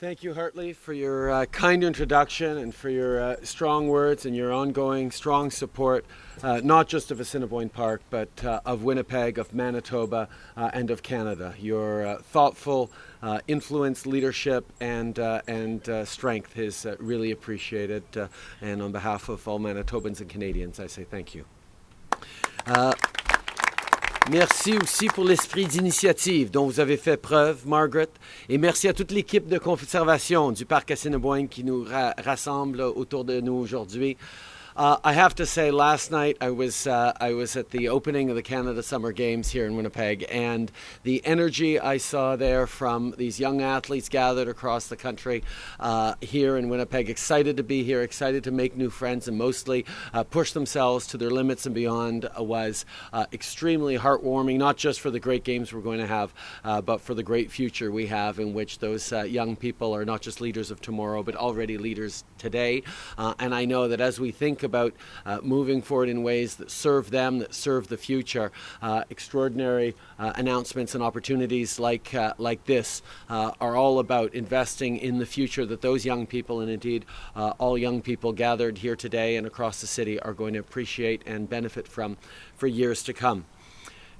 Thank you, Hartley, for your uh, kind introduction and for your uh, strong words and your ongoing strong support, uh, not just of Assiniboine Park, but uh, of Winnipeg, of Manitoba, uh, and of Canada. Your uh, thoughtful influence, leadership, and, and strength is really appreciated. and on behalf of all Manitobans and Canadians, I say thank you. Merci aussi pour l'esprit d'initiative dont vous avez fait preuve, Margaret. Et merci à toute l'équipe de conservation du Parc Assiniboine qui nous rassemble autour de nous aujourd'hui. Uh, I have to say, last night I was uh, I was at the opening of the Canada Summer Games here in Winnipeg, and the energy I saw there from these young athletes gathered across the country uh, here in Winnipeg, excited to be here, excited to make new friends, and mostly uh, push themselves to their limits and beyond, uh, was uh, extremely heartwarming. Not just for the great games we're going to have, but for the great future we have, in which those young people are not just leaders of tomorrow, but already leaders today. and I know that as we think about uh, moving forward in ways that serve them, that serve the future. Uh, extraordinary uh, announcements and opportunities like, uh, like this uh, are all about investing in the future that those young people, and indeed all young people gathered here today and across the city, are going to appreciate and benefit from for years to come.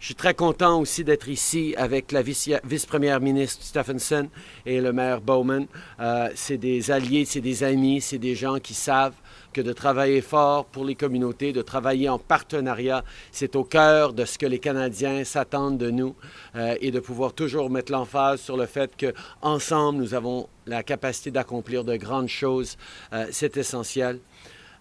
Je suis très content aussi d'être ici avec la vice-première ministre Stephenson et le maire Bowman. Euh, c'est des alliés, c'est des amis, c'est des gens qui savent que de travailler fort pour les communautés, de travailler en partenariat, c'est au cœur de ce que les Canadiens s'attendent de nous euh, et de pouvoir toujours mettre l'emphase sur le fait qu'ensemble, nous avons la capacité d'accomplir de grandes choses. Euh, c'est essentiel.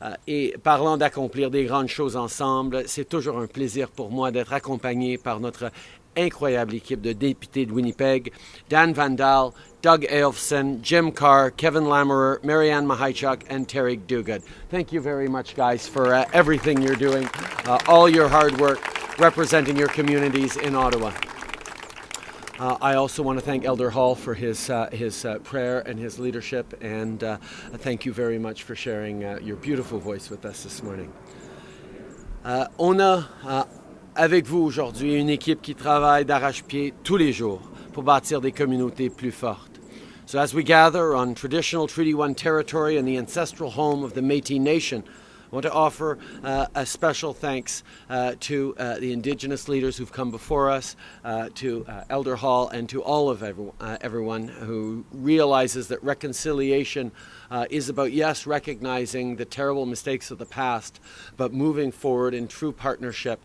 Euh, et parlant d'accomplir des grandes choses ensemble, c'est toujours un plaisir pour moi d'être accompagné par notre incroyable équipe de députés de Winnipeg, Dan Vandal, Doug Aelfson, Jim Carr, Kevin Lammerer, Marianne Mahaichuk, and Terry Duguid. Thank you very much, guys, for uh, everything you're doing, uh, all your hard work representing your communities in Ottawa. Uh, I also want to thank Elder Hall for his, uh, his uh, prayer and his leadership, and uh, thank you very much for sharing uh, your beautiful voice with us this morning. Uh, on a avec vous aujourd'hui une équipe qui travaille d'arrache-pied tous les jours pour bâtir des communautés plus fortes. So as we gather on traditional Treaty 1 territory and the ancestral home of the Métis Nation, I want to offer uh, a special thanks uh, to uh, the Indigenous leaders who've come before us, uh, to uh, Elder Hall, and to all of everyone, uh, everyone who realizes that reconciliation is about, yes, recognizing the terrible mistakes of the past, but moving forward in true partnership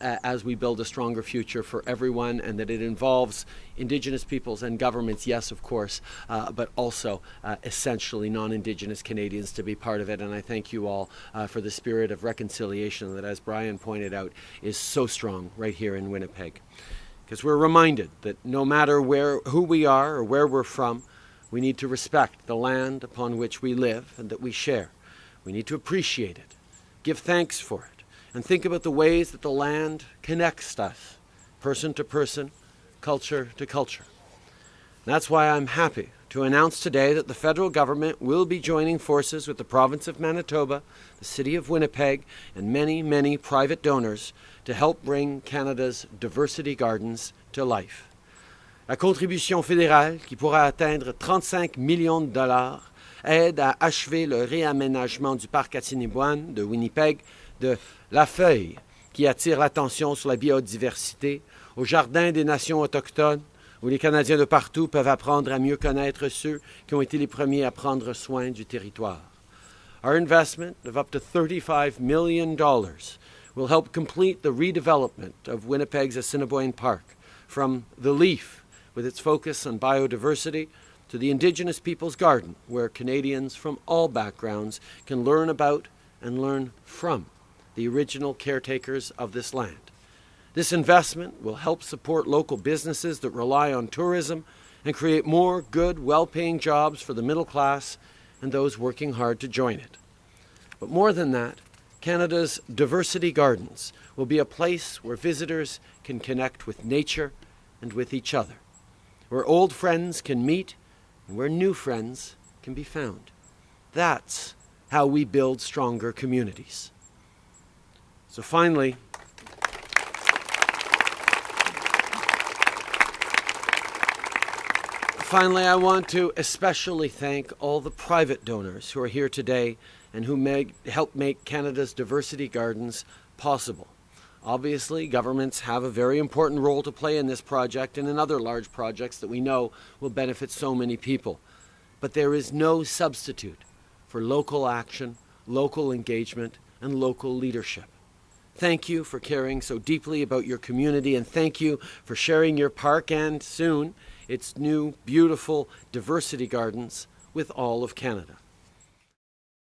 as we build a stronger future for everyone, and that it involves Indigenous peoples and governments, yes, of course, but also essentially non Indigenous Canadians to be part of it. And I thank you all uh, for the spirit of reconciliation that, as Brian pointed out, is so strong right here in Winnipeg. Because we're reminded that no matter where, who we are or where we're from, we need to respect the land upon which we live and that we share. We need to appreciate it, give thanks for it, and think about the ways that the land connects us, person to person, culture to culture. And that's why I'm happy to announce today that the federal government will be joining forces with the province of Manitoba, the city of Winnipeg, and many, many private donors to help bring Canada's diversity gardens to life. La contribution fédérale, qui pourra atteindre 35 millions de dollars, aide à achever le réaménagement du parc Assiniboine de Winnipeg de La Feuille, qui attire l'attention sur la biodiversité, au Jardin des Nations autochtones, où les Canadiens de partout peuvent apprendre à mieux connaître ceux qui ont été les premiers à prendre soin du territoire. Our investment of up to $35 million will help complete the redevelopment of Winnipeg's Assiniboine Park from the Leaf with its focus on biodiversity, to the Indigenous Peoples Garden, where Canadians from all backgrounds can learn about and learn from the original caretakers of this land. This investment will help support local businesses that rely on tourism and create more good, well paying jobs for the middle class and those working hard to join it. But more than that, Canada's Diversity Gardens will be a place where visitors can connect with nature and with each other where old friends can meet and where new friends can be found. That's how we build stronger communities. So finally, Finally, I want to especially thank all the private donors who are here today and who make, help make Canada's diversity gardens possible. Obviously, governments have a very important role to play in this project and in other large projects that we know will benefit so many people. But there is no substitute for local action, local engagement, and local leadership. Thank you for caring so deeply about your community, and thank you for sharing your park and soon its new, beautiful diversity gardens with all of Canada.